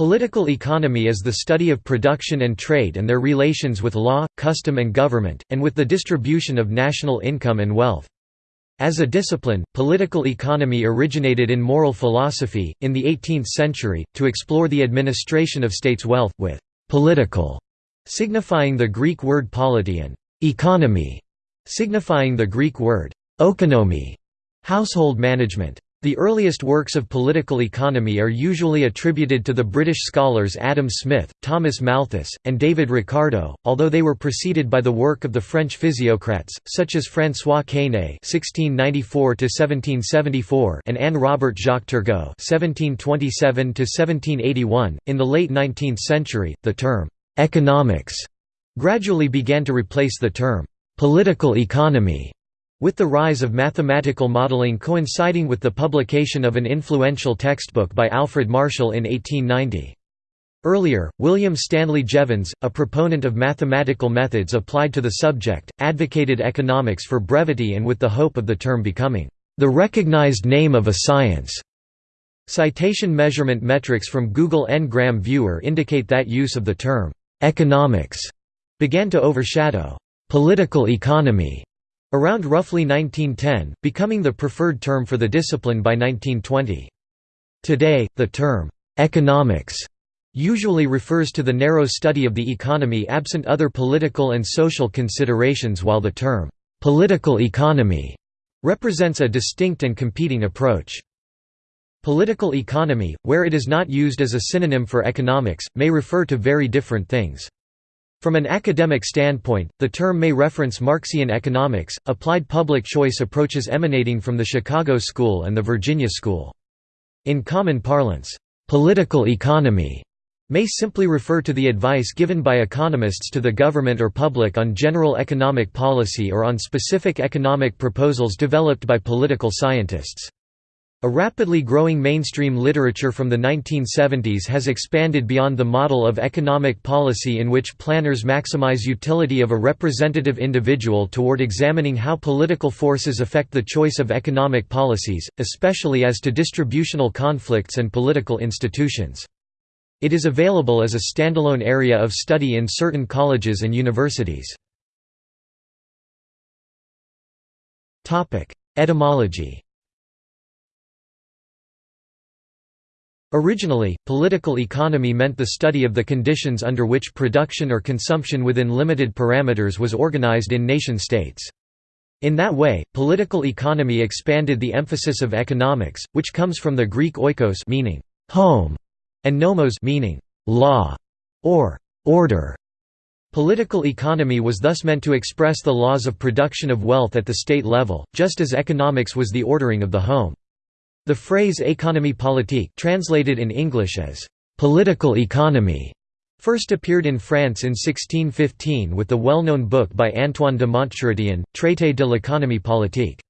Political economy is the study of production and trade and their relations with law, custom and government, and with the distribution of national income and wealth. As a discipline, political economy originated in moral philosophy, in the 18th century, to explore the administration of states' wealth, with «political» signifying the Greek word polity and «economy» signifying the Greek word «okonomy» household management. The earliest works of political economy are usually attributed to the British scholars Adam Smith, Thomas Malthus, and David Ricardo, although they were preceded by the work of the French physiocrats, such as François Quesnay (1694–1774) and Anne Robert Jacques Turgot (1727–1781). In the late 19th century, the term "economics" gradually began to replace the term "political economy." With the rise of mathematical modeling coinciding with the publication of an influential textbook by Alfred Marshall in 1890. Earlier, William Stanley Jevons, a proponent of mathematical methods applied to the subject, advocated economics for brevity and with the hope of the term becoming the recognized name of a science. Citation measurement metrics from Google Ngram Viewer indicate that use of the term economics began to overshadow political economy Around roughly 1910, becoming the preferred term for the discipline by 1920. Today, the term, "'economics' usually refers to the narrow study of the economy absent other political and social considerations while the term, "'political economy' represents a distinct and competing approach. Political economy, where it is not used as a synonym for economics, may refer to very different things. From an academic standpoint, the term may reference Marxian economics, applied public choice approaches emanating from the Chicago School and the Virginia School. In common parlance, "'political economy' may simply refer to the advice given by economists to the government or public on general economic policy or on specific economic proposals developed by political scientists. A rapidly growing mainstream literature from the 1970s has expanded beyond the model of economic policy in which planners maximize utility of a representative individual toward examining how political forces affect the choice of economic policies, especially as to distributional conflicts and political institutions. It is available as a standalone area of study in certain colleges and universities. Etymology Originally, political economy meant the study of the conditions under which production or consumption within limited parameters was organized in nation-states. In that way, political economy expanded the emphasis of economics, which comes from the Greek oikos meaning home and nomos meaning law or order. Political economy was thus meant to express the laws of production of wealth at the state level, just as economics was the ordering of the home. The phrase économie politique translated in English as «political economy» first appeared in France in 1615 with the well-known book by Antoine de Montchrestien, Traité de l'économie politique.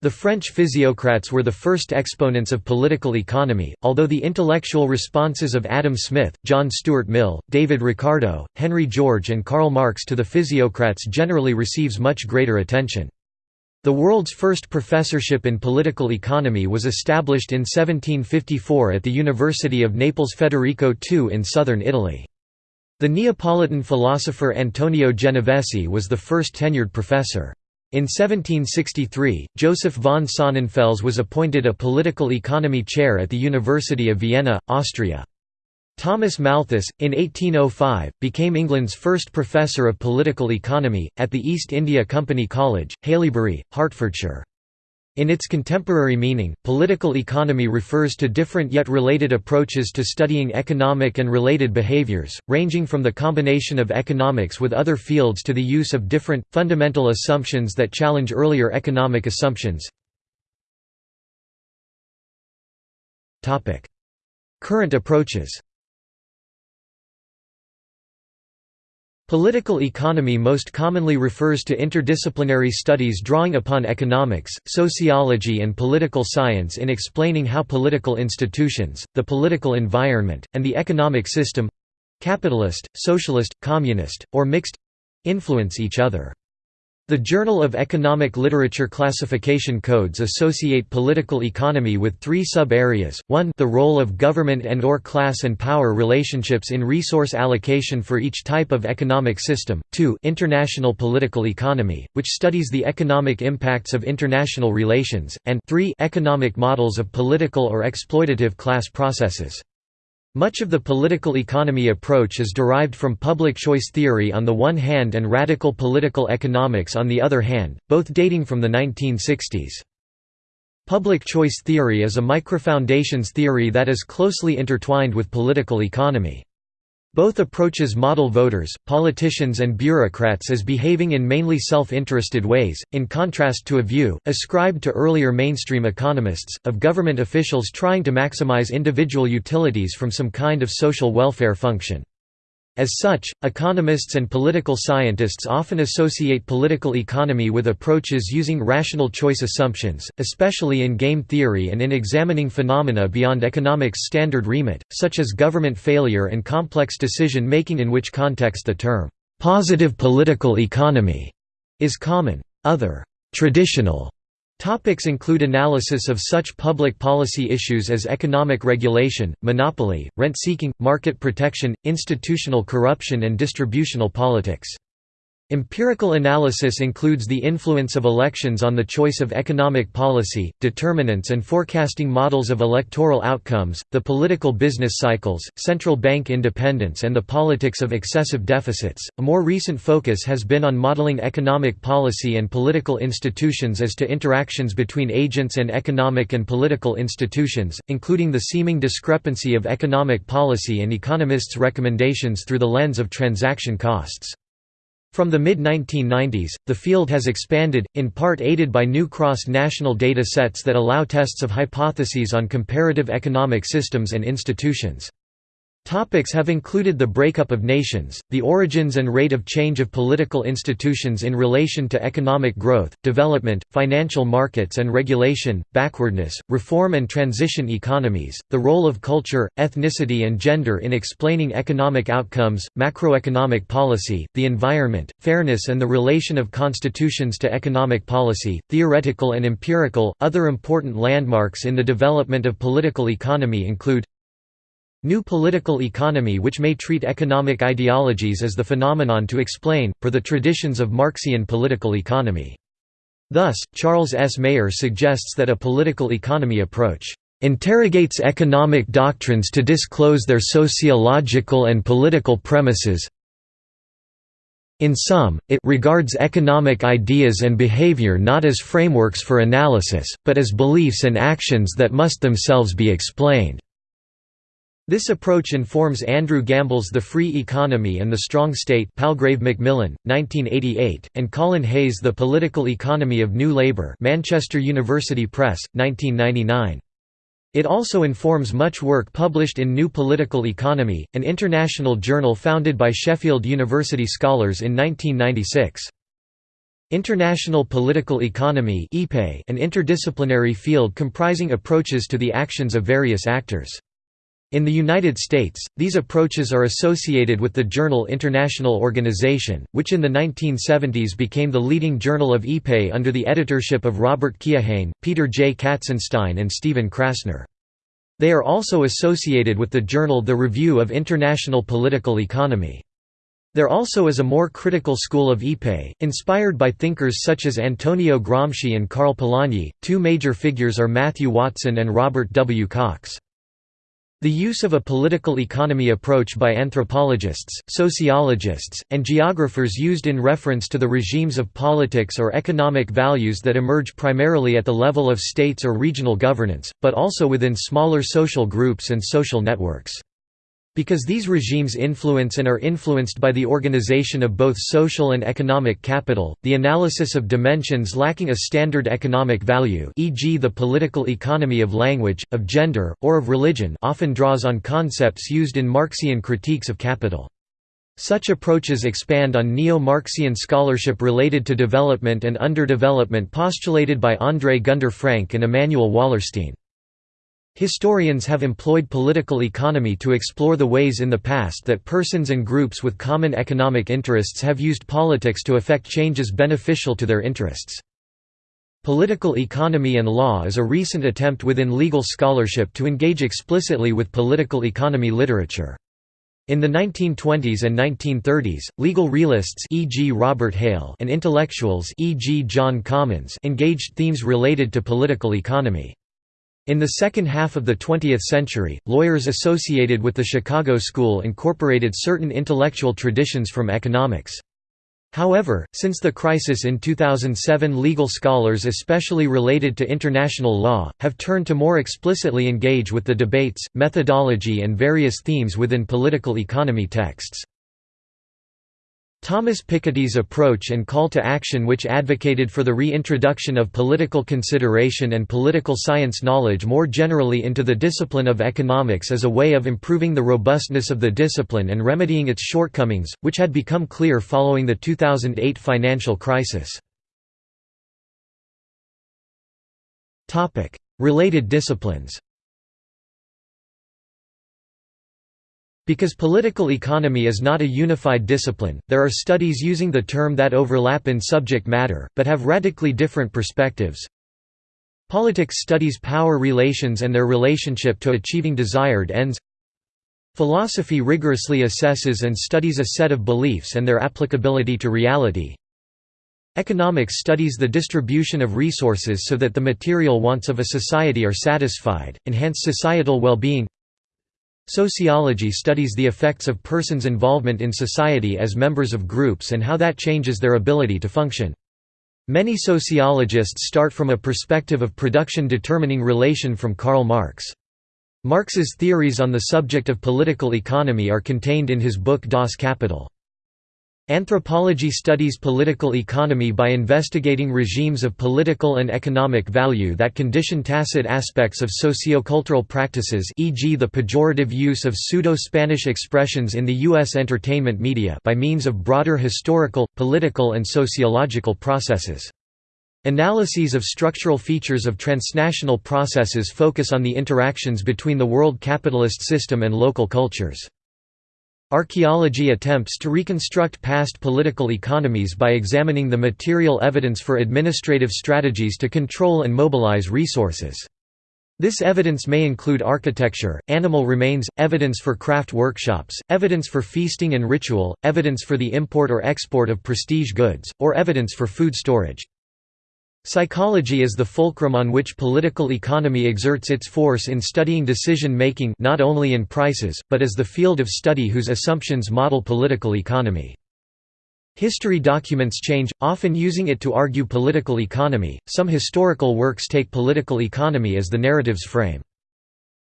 The French physiocrats were the first exponents of political economy, although the intellectual responses of Adam Smith, John Stuart Mill, David Ricardo, Henry George and Karl Marx to the physiocrats generally receives much greater attention. The world's first professorship in political economy was established in 1754 at the University of Naples Federico II in southern Italy. The Neapolitan philosopher Antonio Genovesi was the first tenured professor. In 1763, Joseph von Sonnenfels was appointed a political economy chair at the University of Vienna, Austria. Thomas Malthus, in 1805, became England's first professor of political economy, at the East India Company College, Haileybury, Hertfordshire. In its contemporary meaning, political economy refers to different yet related approaches to studying economic and related behaviors, ranging from the combination of economics with other fields to the use of different, fundamental assumptions that challenge earlier economic assumptions. Current approaches Political economy most commonly refers to interdisciplinary studies drawing upon economics, sociology and political science in explaining how political institutions, the political environment, and the economic system—capitalist, socialist, communist, or mixed—influence each other. The Journal of Economic Literature classification codes associate political economy with three sub-areas, 1 the role of government and or class and power relationships in resource allocation for each type of economic system, 2 international political economy, which studies the economic impacts of international relations, and 3 economic models of political or exploitative class processes. Much of the political economy approach is derived from public choice theory on the one hand and radical political economics on the other hand, both dating from the 1960s. Public choice theory is a microfoundations theory that is closely intertwined with political economy. Both approaches model voters, politicians and bureaucrats as behaving in mainly self-interested ways, in contrast to a view, ascribed to earlier mainstream economists, of government officials trying to maximize individual utilities from some kind of social welfare function. As such, economists and political scientists often associate political economy with approaches using rational choice assumptions, especially in game theory and in examining phenomena beyond economics' standard remit, such as government failure and complex decision-making in which context the term, "'positive political economy' is common. Other traditional Topics include analysis of such public policy issues as economic regulation, monopoly, rent-seeking, market protection, institutional corruption and distributional politics. Empirical analysis includes the influence of elections on the choice of economic policy, determinants and forecasting models of electoral outcomes, the political business cycles, central bank independence, and the politics of excessive deficits. A more recent focus has been on modeling economic policy and political institutions as to interactions between agents and economic and political institutions, including the seeming discrepancy of economic policy and economists' recommendations through the lens of transaction costs. From the mid-1990s, the field has expanded, in part aided by new cross-national data sets that allow tests of hypotheses on comparative economic systems and institutions. Topics have included the breakup of nations, the origins and rate of change of political institutions in relation to economic growth, development, financial markets and regulation, backwardness, reform and transition economies, the role of culture, ethnicity and gender in explaining economic outcomes, macroeconomic policy, the environment, fairness and the relation of constitutions to economic policy, theoretical and empirical. Other important landmarks in the development of political economy include New political economy which may treat economic ideologies as the phenomenon to explain, per the traditions of Marxian political economy. Thus, Charles S. Maier suggests that a political economy approach interrogates economic doctrines to disclose their sociological and political premises. In sum, it regards economic ideas and behavior not as frameworks for analysis, but as beliefs and actions that must themselves be explained. This approach informs Andrew Gamble's The Free Economy and the Strong State Palgrave Macmillan, 1988, and Colin Hay's The Political Economy of New Labour Manchester University Press, 1999. It also informs much work published in New Political Economy, an international journal founded by Sheffield University scholars in 1996. International Political Economy an interdisciplinary field comprising approaches to the actions of various actors. In the United States, these approaches are associated with the journal International Organization, which in the 1970s became the leading journal of IPE under the editorship of Robert Keohane, Peter J. Katzenstein and Stephen Krasner. They are also associated with the journal The Review of International Political Economy. There also is a more critical school of IPE, inspired by thinkers such as Antonio Gramsci and Karl Polanyi. Two major figures are Matthew Watson and Robert W. Cox. The use of a political economy approach by anthropologists, sociologists, and geographers used in reference to the regimes of politics or economic values that emerge primarily at the level of states or regional governance, but also within smaller social groups and social networks. Because these regimes influence and are influenced by the organization of both social and economic capital, the analysis of dimensions lacking a standard economic value e.g. the political economy of language, of gender, or of religion often draws on concepts used in Marxian critiques of capital. Such approaches expand on neo-Marxian scholarship related to development and underdevelopment postulated by André Gunder Frank and Immanuel Wallerstein. Historians have employed political economy to explore the ways in the past that persons and groups with common economic interests have used politics to effect changes beneficial to their interests. Political economy and law is a recent attempt within legal scholarship to engage explicitly with political economy literature. In the 1920s and 1930s, legal realists e.g. Robert Hale and intellectuals e.g. John Commons engaged themes related to political economy. In the second half of the 20th century, lawyers associated with the Chicago School incorporated certain intellectual traditions from economics. However, since the crisis in 2007 legal scholars especially related to international law, have turned to more explicitly engage with the debates, methodology and various themes within political economy texts. Thomas Piketty's approach and call to action which advocated for the reintroduction of political consideration and political science knowledge more generally into the discipline of economics as a way of improving the robustness of the discipline and remedying its shortcomings, which had become clear following the 2008 financial crisis. Related disciplines Because political economy is not a unified discipline, there are studies using the term that overlap in subject matter, but have radically different perspectives. Politics studies power relations and their relationship to achieving desired ends. Philosophy rigorously assesses and studies a set of beliefs and their applicability to reality. Economics studies the distribution of resources so that the material wants of a society are satisfied, enhance societal well-being Sociology studies the effects of persons' involvement in society as members of groups and how that changes their ability to function. Many sociologists start from a perspective of production determining relation from Karl Marx. Marx's theories on the subject of political economy are contained in his book Das Kapital. Anthropology studies political economy by investigating regimes of political and economic value that condition tacit aspects of sociocultural practices e.g. the pejorative use of pseudo-Spanish expressions in the U.S. entertainment media by means of broader historical, political and sociological processes. Analyses of structural features of transnational processes focus on the interactions between the world capitalist system and local cultures. Archaeology attempts to reconstruct past political economies by examining the material evidence for administrative strategies to control and mobilize resources. This evidence may include architecture, animal remains, evidence for craft workshops, evidence for feasting and ritual, evidence for the import or export of prestige goods, or evidence for food storage. Psychology is the fulcrum on which political economy exerts its force in studying decision-making not only in prices, but as the field of study whose assumptions model political economy. History documents change, often using it to argue political economy. Some historical works take political economy as the narrative's frame.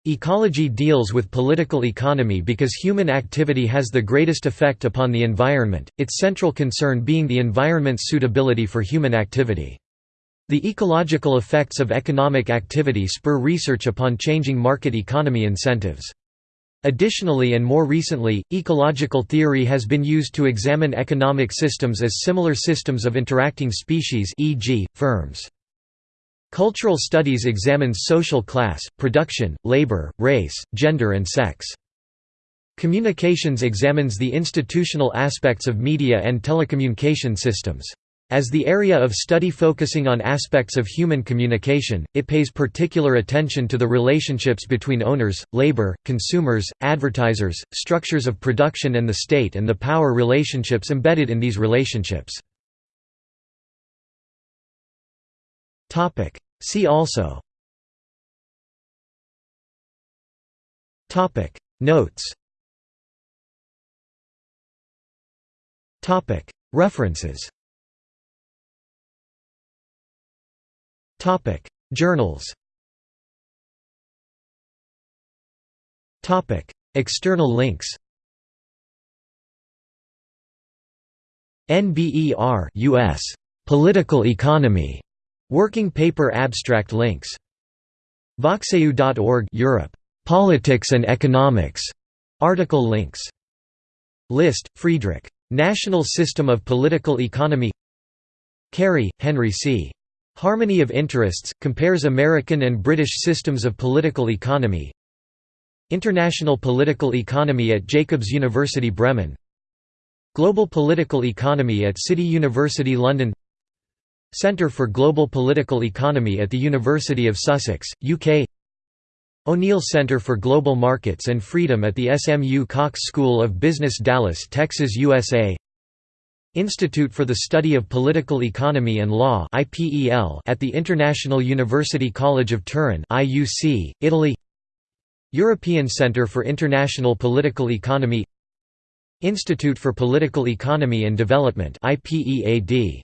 Ecology deals with political economy because human activity has the greatest effect upon the environment, its central concern being the environment's suitability for human activity. The ecological effects of economic activity spur research upon changing market economy incentives. Additionally and more recently, ecological theory has been used to examine economic systems as similar systems of interacting species e.g., firms. Cultural studies examines social class, production, labor, race, gender and sex. Communications examines the institutional aspects of media and telecommunication systems. As the area of study focusing on aspects of human communication, it pays particular attention to the relationships between owners, labor, consumers, advertisers, structures of production and the state and the power relationships embedded in these relationships. See also. Notes. References Topic: Journals. Topic: External links. NBER US Political Economy. Working Paper Abstract links. Voxeu.org Europe. Politics and Economics. Article links. List Friedrich. National System of Political Economy. Carey, Henry C. Harmony of Interests, compares American and British systems of political economy. International Political Economy at Jacobs University Bremen. Global Political Economy at City University London. Centre for Global Political Economy at the University of Sussex, UK O'Neill Center for Global Markets and Freedom at the SMU Cox School of Business Dallas, Texas, USA Institute for the Study of Political Economy and Law at the International University College of Turin Italy. European Centre for International Political Economy. Institute for Political Economy and Development IPEAD